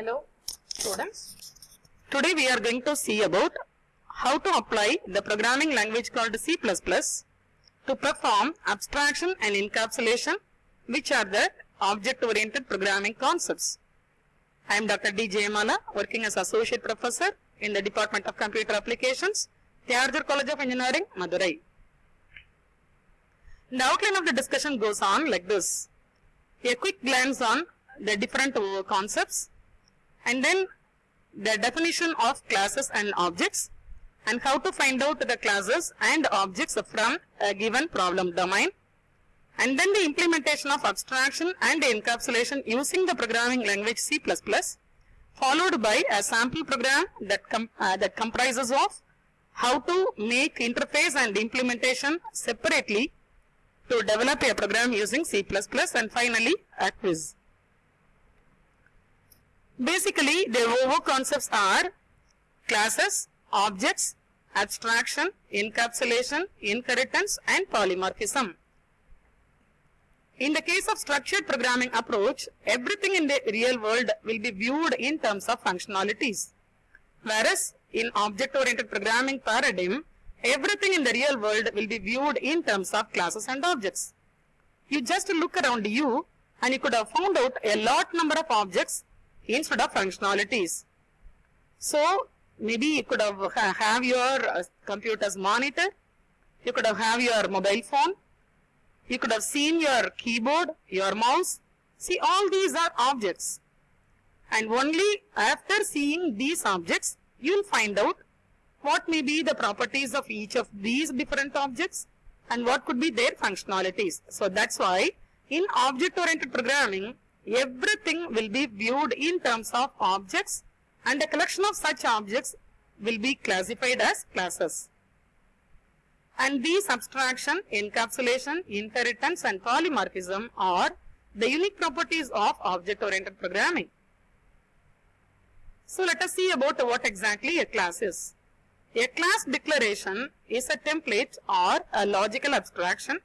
Hello students. Today we are going to see about how to apply the programming language called C++ to perform abstraction and encapsulation which are the object oriented programming concepts. I am Dr. D. Jayamala working as associate professor in the Department of Computer Applications, Thiagarajar College of Engineering, Madurai. The outline of the discussion goes on like this. A quick glance on the different concepts and then the definition of classes and objects and how to find out the classes and objects from a given problem domain and then the implementation of abstraction and encapsulation using the programming language C++ followed by a sample program that, com uh, that comprises of how to make interface and implementation separately to develop a program using C++ and finally a quiz. Basically, the OO concepts are classes, objects, abstraction, encapsulation, inheritance and polymorphism. In the case of structured programming approach, everything in the real world will be viewed in terms of functionalities. Whereas in object-oriented programming paradigm, everything in the real world will be viewed in terms of classes and objects. You just look around you and you could have found out a lot number of objects instead of functionalities. So maybe you could have ha- have your uh, computer's monitor, you could have have your mobile phone, you could have seen your keyboard, your mouse. See all these are objects. And only after seeing these objects, you will find out what may be the properties of each of these different objects and what could be their functionalities. So that's why in object oriented programming, everything will be viewed in terms of objects and a collection of such objects will be classified as classes. And these abstraction, encapsulation, inheritance and polymorphism are the unique properties of object oriented programming. So let us see about what exactly a class is. A class declaration is a template or a logical abstraction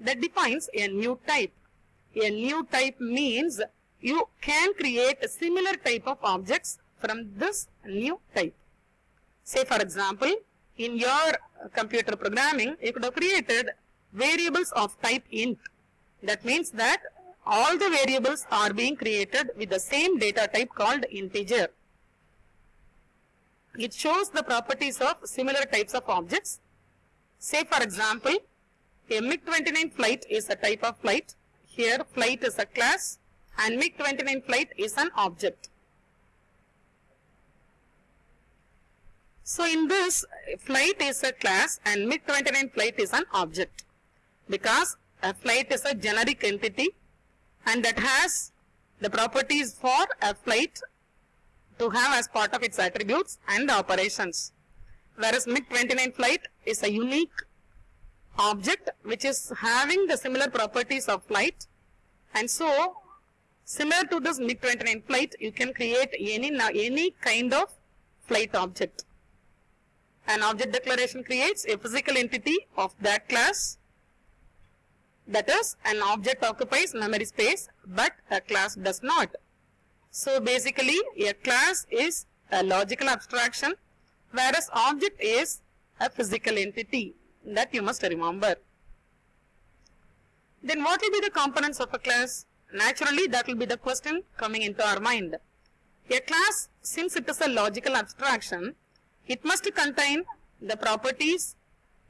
that defines a new type. A new type means you can create a similar type of objects from this new type. Say for example, in your computer programming, you could have created variables of type int. That means that all the variables are being created with the same data type called integer. It shows the properties of similar types of objects. Say for example, a MiG-29 flight is a type of flight. Here flight is a class and MiG-29 flight is an object. So in this flight is a class and MiG-29 flight is an object because a flight is a generic entity and that has the properties for a flight to have as part of its attributes and operations. Whereas MiG-29 flight is a unique object which is having the similar properties of flight and so similar to this MiG-29 flight you can create any, any kind of flight object. An object declaration creates a physical entity of that class that is an object occupies memory space but a class does not. So basically a class is a logical abstraction whereas object is a physical entity that you must remember. Then what will be the components of a class? Naturally that will be the question coming into our mind. A class since it is a logical abstraction it must contain the properties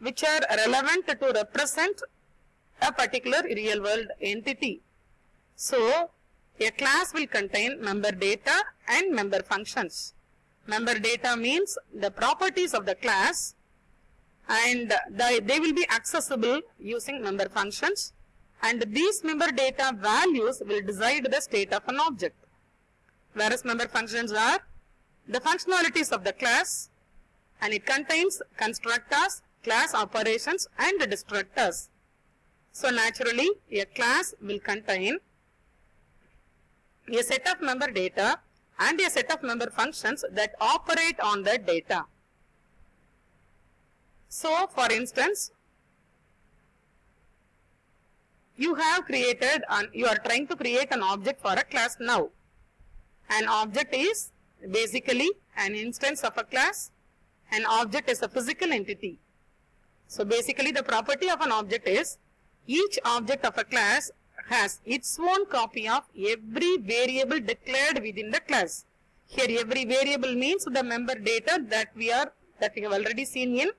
which are relevant to represent a particular real world entity. So, a class will contain member data and member functions. Member data means the properties of the class and the, they will be accessible using member functions and these member data values will decide the state of an object. Whereas member functions are the functionalities of the class and it contains constructors, class operations and destructors. So naturally a class will contain a set of member data and a set of member functions that operate on the data. So for instance, you have created you are trying to create an object for a class now An object is basically an instance of a class. An object is a physical entity. So basically the property of an object is each object of a class has its own copy of every variable declared within the class. Here every variable means the member data that we are that we have already seen in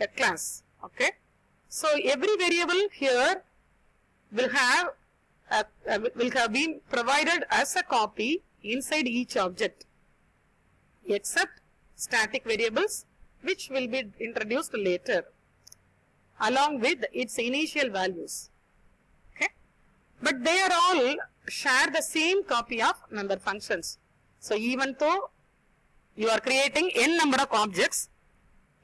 a class. Okay. So every variable here will have a, a, will have been provided as a copy inside each object except static variables which will be introduced later along with its initial values. Okay. But they are all share the same copy of member functions. So even though you are creating n number of objects,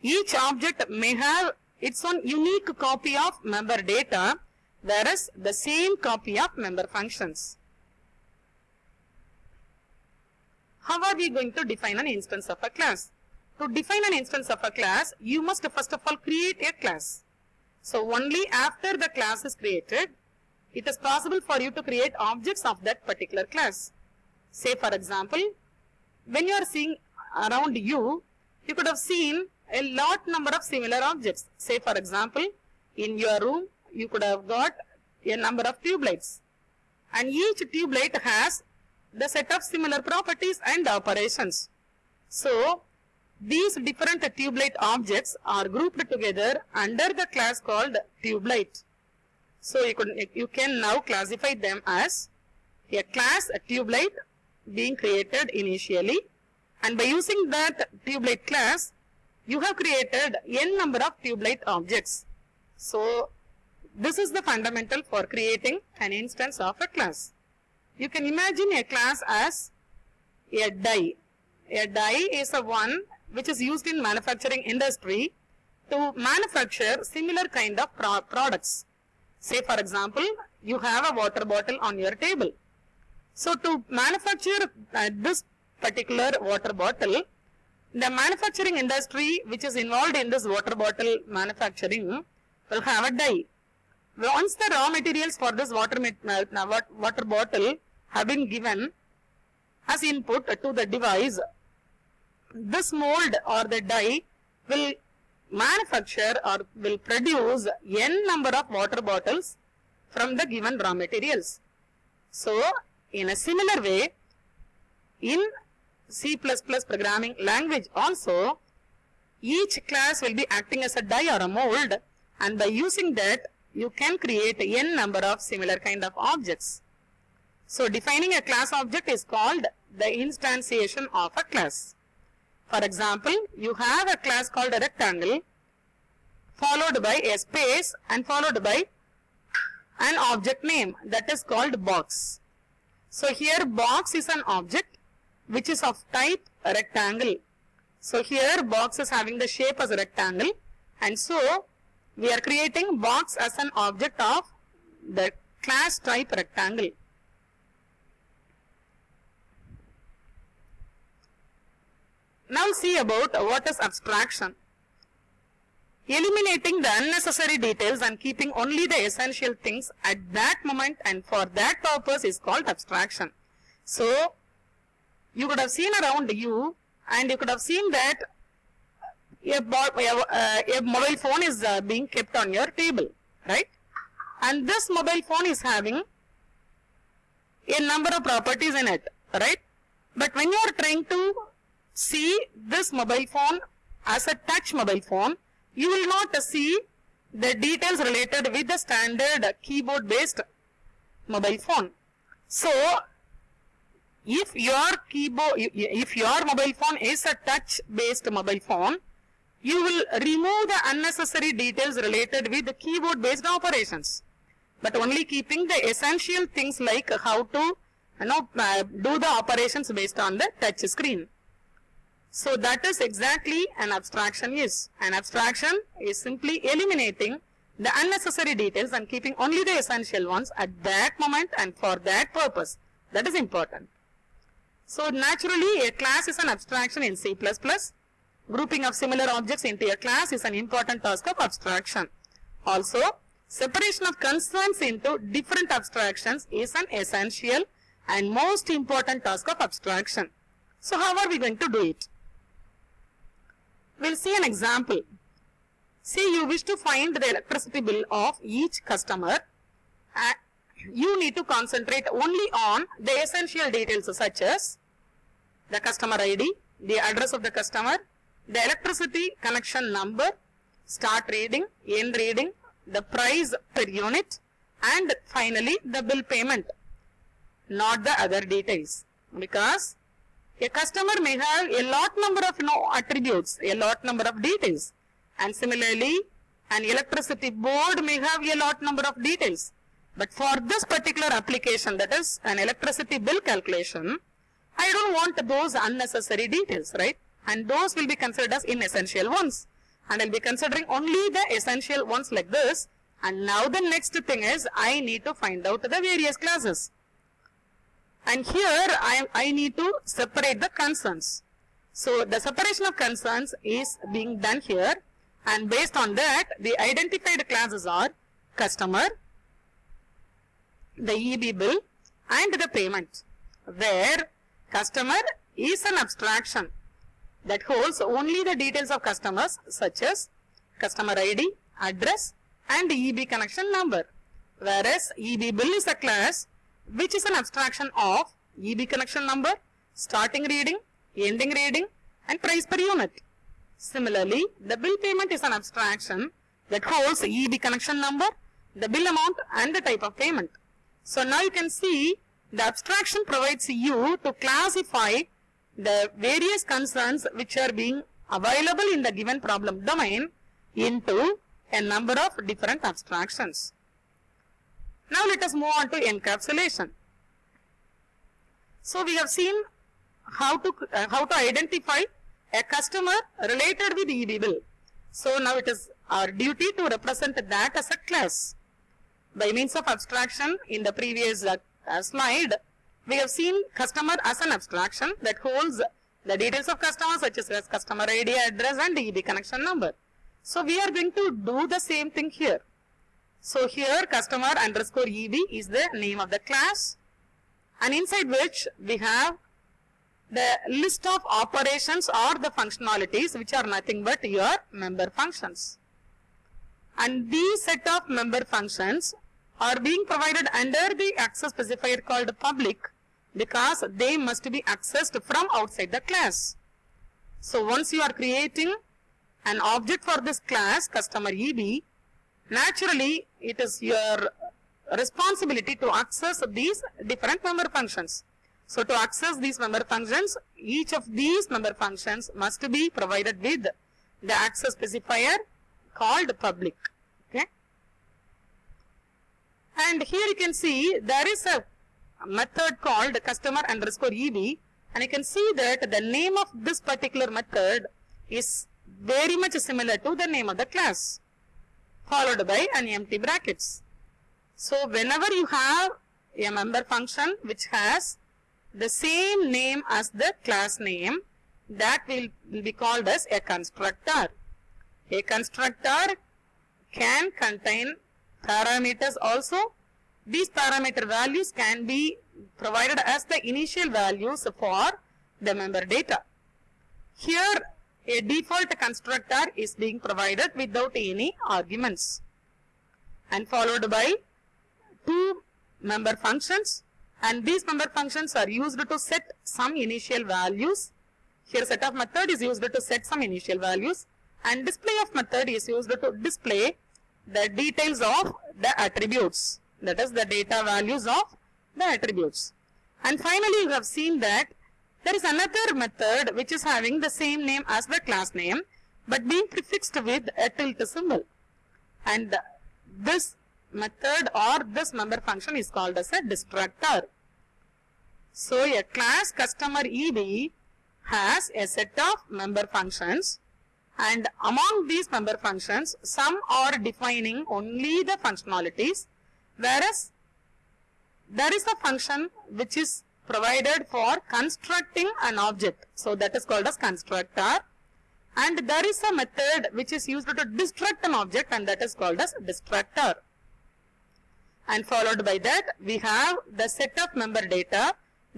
each object may have its own unique copy of member data whereas the same copy of member functions. How are we going to define an instance of a class? To define an instance of a class, you must first of all create a class. So only after the class is created, it is possible for you to create objects of that particular class. Say for example, when you are seeing around you, you could have seen a lot number of similar objects. Say for example, in your room, you could have got a number of tube lights. And each tube light has the set of similar properties and operations. So, these different tube light objects are grouped together under the class called tube light. So, you, could, you can now classify them as a class a tube light being created initially and by using that tube light class, you have created n number of tube light objects. So, this is the fundamental for creating an instance of a class. You can imagine a class as a die. A die is a one which is used in manufacturing industry to manufacture similar kind of pro products. Say for example, you have a water bottle on your table. So to manufacture uh, this particular water bottle, the manufacturing industry which is involved in this water bottle manufacturing will have a die. Once the raw materials for this water, water bottle have been given as input to the device, this mold or the die will manufacture or will produce n number of water bottles from the given raw materials. So, in a similar way, in C++ programming language also, each class will be acting as a die or a mold and by using that, you can create n number of similar kind of objects. So, defining a class object is called the instantiation of a class. For example, you have a class called a rectangle followed by a space and followed by an object name that is called box. So, here box is an object which is of type rectangle. So, here box is having the shape as a rectangle and so we are creating box as an object of the class type rectangle. Now see about what is abstraction. Eliminating the unnecessary details and keeping only the essential things at that moment and for that purpose is called abstraction. So, you could have seen around you and you could have seen that a, uh, a mobile phone is uh, being kept on your table, right? And this mobile phone is having a number of properties in it, right? But when you are trying to see this mobile phone as a touch mobile phone, you will not see the details related with the standard keyboard based mobile phone. So, if your keyboard, if your mobile phone is a touch based mobile phone, you will remove the unnecessary details related with the keyboard based operations, but only keeping the essential things like how to you know, uh, do the operations based on the touch screen. So that is exactly an abstraction is. An abstraction is simply eliminating the unnecessary details and keeping only the essential ones at that moment and for that purpose. That is important. So naturally a class is an abstraction in C++. Grouping of similar objects into a class is an important task of abstraction. Also, separation of concerns into different abstractions is an essential and most important task of abstraction. So how are we going to do it? We'll see an example. Say you wish to find the electricity bill of each customer. Uh, you need to concentrate only on the essential details such as the customer ID, the address of the customer, the electricity connection number, start reading, end reading, the price per unit and finally the bill payment, not the other details. Because a customer may have a lot number of you know, attributes, a lot number of details and similarly an electricity board may have a lot number of details. But for this particular application that is an electricity bill calculation, I don't want those unnecessary details, right? And those will be considered as inessential ones. And I'll be considering only the essential ones like this. And now the next thing is I need to find out the various classes. And here I, I need to separate the concerns. So the separation of concerns is being done here and based on that the identified classes are customer, the EB bill and the payment where customer is an abstraction that holds only the details of customers such as customer ID, address and EB connection number whereas EB bill is a class which is an abstraction of EB connection number, starting reading, ending reading and price per unit. Similarly, the bill payment is an abstraction that holds EB connection number, the bill amount and the type of payment. So now you can see the abstraction provides you to classify the various concerns which are being available in the given problem domain into a number of different abstractions. Now let us move on to encapsulation. So we have seen how to uh, how to identify a customer related with EB bill. So now it is our duty to represent that as a class. By means of abstraction in the previous uh, slide, we have seen customer as an abstraction that holds the details of customer such as customer ID, address and EB connection number. So we are going to do the same thing here. So here customer underscore EB is the name of the class and inside which we have the list of operations or the functionalities which are nothing but your member functions. And these set of member functions are being provided under the access specifier called public because they must be accessed from outside the class. So once you are creating an object for this class customer EB, naturally it is your responsibility to access these different member functions. So to access these member functions, each of these member functions must be provided with the access specifier called public. Okay. And here you can see there is a method called customer underscore EB and you can see that the name of this particular method is very much similar to the name of the class followed by an empty brackets. So whenever you have a member function which has the same name as the class name that will, will be called as a constructor. A constructor can contain parameters also. These parameter values can be provided as the initial values for the member data. Here a default constructor is being provided without any arguments and followed by two member functions and these member functions are used to set some initial values. Here set of method is used to set some initial values and display of method is used to display the details of the attributes that is the data values of the attributes. And finally you have seen that there is another method which is having the same name as the class name but being prefixed with a tilde symbol and this method or this member function is called as a destructor. So a class customer EB has a set of member functions and among these member functions some are defining only the functionalities whereas there is a function which is provided for constructing an object. So that is called as constructor and there is a method which is used to destruct an object and that is called as destructor. and followed by that we have the set of member data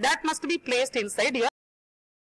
that must be placed inside your